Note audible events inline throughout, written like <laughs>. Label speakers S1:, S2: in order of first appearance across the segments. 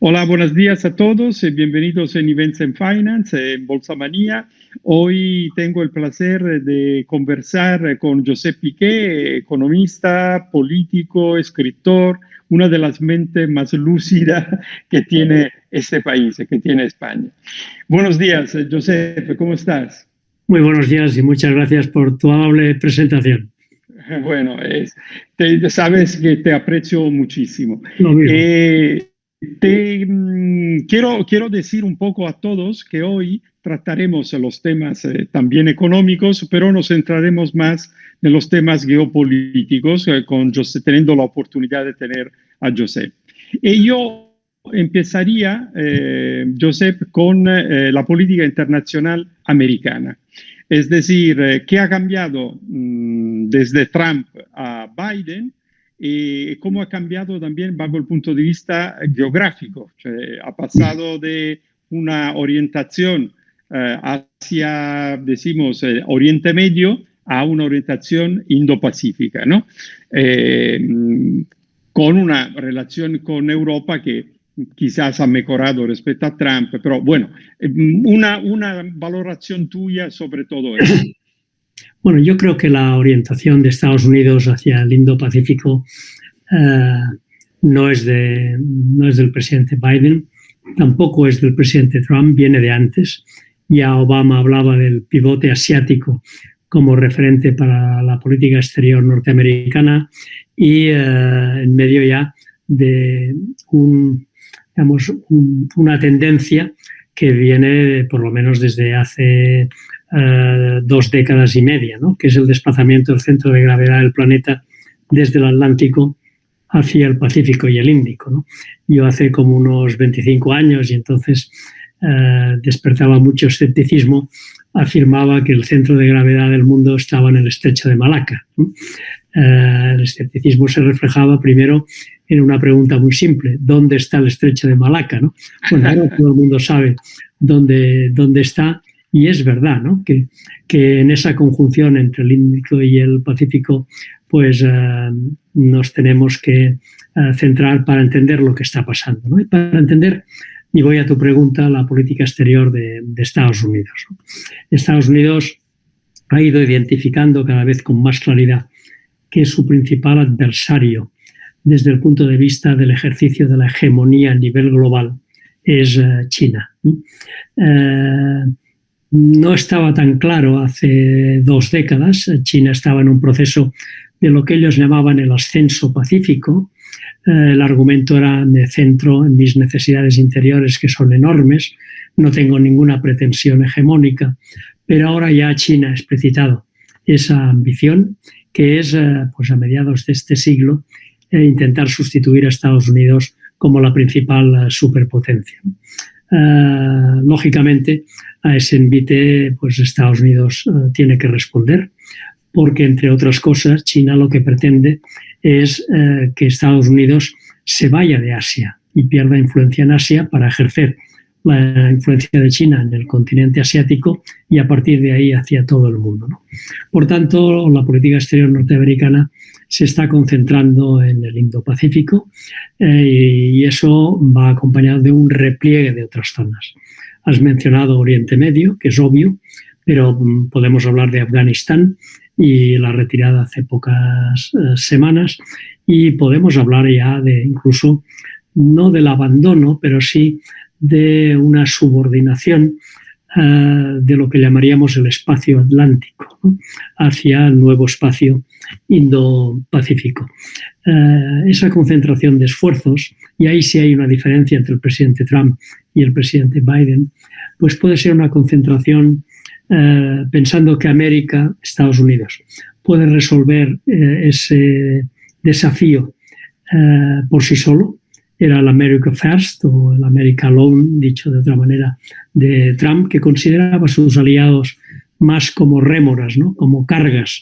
S1: Hola, buenos días a todos. Eh, bienvenidos en Events and Finance, en Bolsa Manía. Hoy tengo el placer de conversar con José Piqué, economista, político, escritor, una de las mentes más lúcidas <laughs> que tiene este país, que tiene España. Buenos días, José, ¿cómo estás?
S2: Muy buenos días y muchas gracias por tu amable presentación. <laughs>
S1: Bueno, es, sabes que te aprecio muchísimo.
S2: Eh,
S1: te, mm, quiero, quiero decir un poco a todos que hoy trataremos los temas eh, también económicos, pero nos centraremos más en los temas geopolíticos, eh, con José, teniendo la oportunidad de tener a Josep. Y yo empezaría, eh, Josep, con la política internacional americana. Es decir, ¿qué ha cambiado mm, desde Trump a Biden? Y cómo ha cambiado también bajo el punto de vista geográfico. ha pasado de una orientación eh, hacia, decimos, eh, Oriente Medio a una orientación Indo-Pacífica, ¿no? Eh, con una relación con Europa que quizás ha mejorado respecto a Trump, pero bueno, una, una valoración tuya sobre todo eso. <coughs>
S2: Bueno, yo creo que la orientación de Estados Unidos hacia el Indo-Pacífico eh, no, es no es del presidente Biden, tampoco es del presidente Trump, viene de antes. Ya Obama hablaba del pivote asiático como referente para la política exterior norteamericana y eh, en medio ya de un, una tendencia que viene por lo menos desde hace eh, dos décadas y media, ¿no? que es el desplazamiento del centro de gravedad del planeta desde el Atlántico hacia el Pacífico y el Índico. Yo hace como unos 25 años y entonces eh, despertaba mucho escepticismo, afirmaba que el centro de gravedad del mundo estaba en el estrecho de Malaca. Eh, el escepticismo se reflejaba primero en una pregunta muy simple, ¿dónde está el estrecho de Malaca? ¿no? Bueno, ahora todo el mundo sabe dónde, dónde está y es verdad ¿no? que, que, en esa conjunción entre el Índico y el Pacífico, pues eh, nos tenemos que eh, centrar para entender lo que está pasando. ¿no? Y para entender, y voy a tu pregunta, la política exterior de, Estados Unidos. Estados Unidos ha ido identificando cada vez con más claridad que su principal adversario desde el punto de vista del ejercicio de la hegemonía a nivel global es eh, China. No estaba tan claro hace dos décadas. China estaba en un proceso de lo que ellos llamaban el ascenso pacífico. Eh, el argumento era me centro en mis necesidades interiores que son enormes, no tengo ninguna pretensión hegemónica, pero ahora ya China ha explicitado esa ambición que es eh, pues a mediados de este siglo eh, intentar sustituir a Estados Unidos como la principal superpotencia. Lógicamente, a ese envite, pues Estados Unidos eh, tiene que responder, porque entre otras cosas, China lo que pretende es eh, que Estados Unidos se vaya de Asia y pierda influencia en Asia para ejercer la influencia de China en el continente asiático y a partir de ahí hacia todo el mundo. Por tanto, la política exterior norteamericana se está concentrando en el Indo-Pacífico eh, y eso va acompañado de un repliegue de otras zonas. Has mencionado Oriente Medio, que es obvio, pero mm, podemos hablar de Afganistán y la retirada hace pocas eh, semanas y podemos hablar ya de incluso no del abandono, pero sí de una subordinación eh, de lo que llamaríamos el espacio atlántico hacia el nuevo espacio Indo-Pacífico. Eh, esa concentración de esfuerzos, y ahí sí hay una diferencia entre el presidente Trump y el presidente Biden, pues puede ser una concentración eh, pensando que América, Estados Unidos, puede resolver ese desafío por sí solo. Era el America First o el America Alone, dicho de otra manera, de Trump, que consideraba a sus aliados más como rémoras, ¿no? como cargas,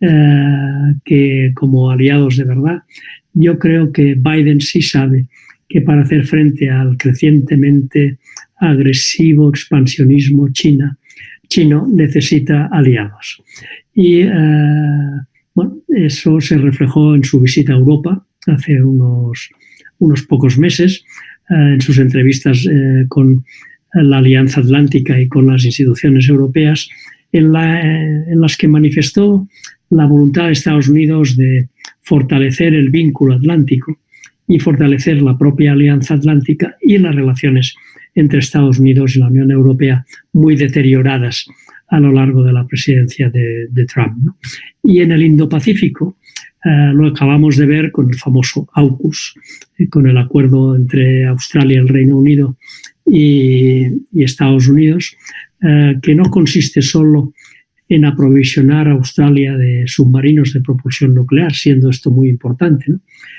S2: eh, que como aliados de verdad. Yo creo que Biden sí sabe que para hacer frente al crecientemente agresivo expansionismo China, chino necesita aliados. Y eh, bueno, eso se reflejó en su visita a Europa hace unos, unos pocos meses, en sus entrevistas con la Alianza Atlántica y con las instituciones europeas, en, las que manifestó la voluntad de Estados Unidos de fortalecer el vínculo atlántico y fortalecer la propia Alianza Atlántica y las relaciones entre Estados Unidos y la Unión Europea muy deterioradas a lo largo de la presidencia de, Trump. Y en el Indo-Pacífico eh, lo acabamos de ver con el famoso AUKUS, eh, con el acuerdo entre Australia, el Reino Unido y, Estados Unidos, eh, que no consiste solo en aprovisionar a Australia de submarinos de propulsión nuclear, siendo esto muy importante,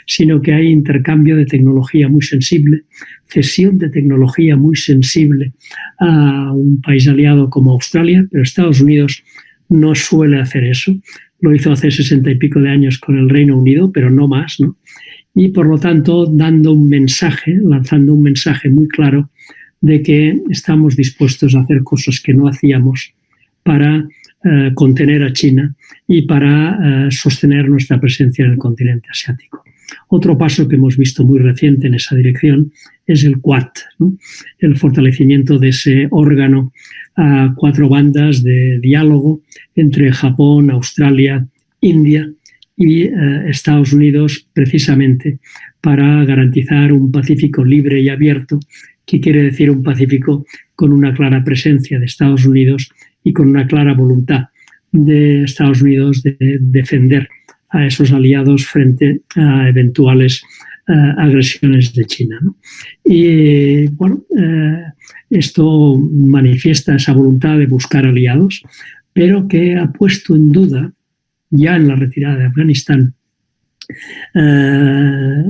S2: sino que hay intercambio de tecnología muy sensible, cesión de tecnología muy sensible a un país aliado como Australia, pero Estados Unidos no suele hacer eso. Lo hizo hace sesenta y pico de años con el Reino Unido, pero no más. Y por lo tanto, dando un mensaje, lanzando un mensaje muy claro de que estamos dispuestos a hacer cosas que no hacíamos para eh, contener a China y para eh, sostener nuestra presencia en el continente asiático. Otro paso que hemos visto muy reciente en esa dirección es el Quad, el fortalecimiento de ese órgano a cuatro bandas de diálogo entre Japón, Australia, India y eh, Estados Unidos precisamente para garantizar un Pacífico libre y abierto, que quiere decir un Pacífico con una clara presencia de Estados Unidos y con una clara voluntad de Estados Unidos de defender a esos aliados frente a eventuales eh, agresiones de China. Y bueno, eh, esto manifiesta esa voluntad de buscar aliados, pero que ha puesto en duda, ya en la retirada de Afganistán, eh,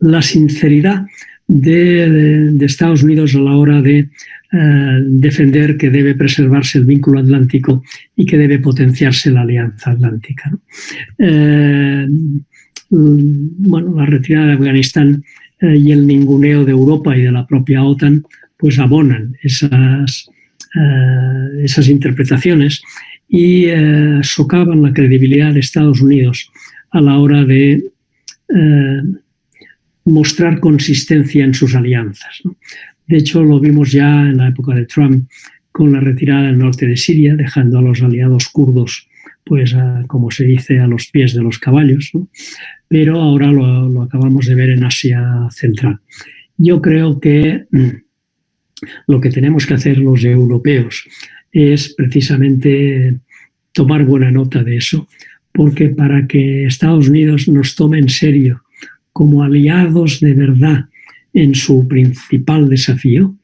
S2: la sinceridad de, Estados Unidos a la hora de eh, defender que debe preservarse el vínculo atlántico y que debe potenciarse la alianza atlántica. Eh, bueno, la retirada de Afganistán eh, y el ninguneo de Europa y de la propia OTAN pues abonan esas, esas interpretaciones y socavan la credibilidad de Estados Unidos a la hora de mostrar consistencia en sus alianzas. De hecho, lo vimos ya en la época de Trump con la retirada del norte de Siria, dejando a los aliados kurdos, pues, como se dice, a los pies de los caballos. Pero ahora lo, acabamos de ver en Asia Central. Yo creo que mm, lo que tenemos que hacer los europeos es precisamente tomar buena nota de eso, porque para que Estados Unidos nos tome en serio como aliados de verdad en su principal desafío,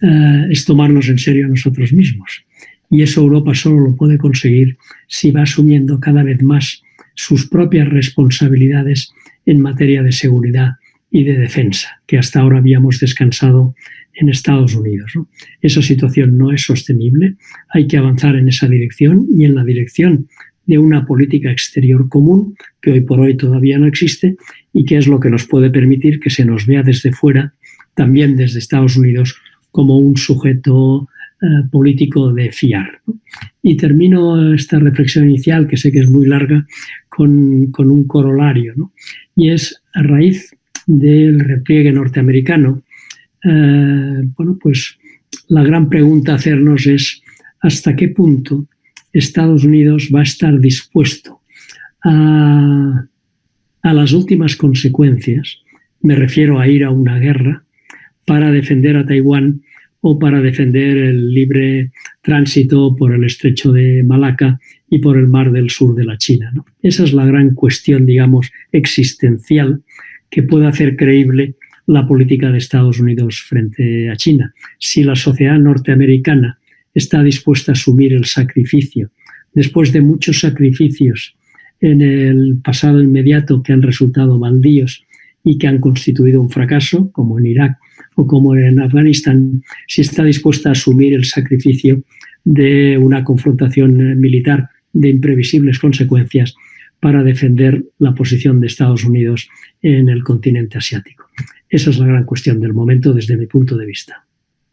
S2: eh, es tomarnos en serio a nosotros mismos. Y eso Europa solo lo puede conseguir si va asumiendo cada vez más sus propias responsabilidades en materia de seguridad y de defensa, que hasta ahora habíamos descansado en Estados Unidos. Esa situación no es sostenible, hay que avanzar en esa dirección y en la dirección de una política exterior común que hoy por hoy todavía no existe y que es lo que nos puede permitir que se nos vea desde fuera, también desde Estados Unidos, como un sujeto eh, político de fiar. Y termino esta reflexión inicial, que sé que es muy larga, con, un corolario, y es a raíz del repliegue norteamericano, eh, bueno, pues la gran pregunta a hacernos es hasta qué punto Estados Unidos va a estar dispuesto a, las últimas consecuencias, me refiero a ir a una guerra, para defender a Taiwán o para defender el libre tránsito por el estrecho de Malaca y por el mar del sur de la China. Esa es la gran cuestión, digamos, existencial que puede hacer creíble la política de Estados Unidos frente a China. Si la sociedad norteamericana está dispuesta a asumir el sacrificio, después de muchos sacrificios en el pasado inmediato que han resultado baldíos y que han constituido un fracaso, como en Irak o como en Afganistán, si está dispuesta a asumir el sacrificio de una confrontación militar de imprevisibles consecuencias para defender la posición de Estados Unidos en el continente asiático. Esa es la gran cuestión del momento desde mi punto de vista.